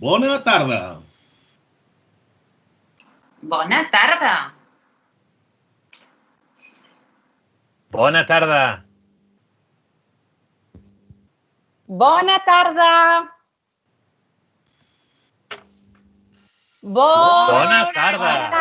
Bona tarda. Bona tarda. Bona tarda. Bona tarda. Bona Bona tarda.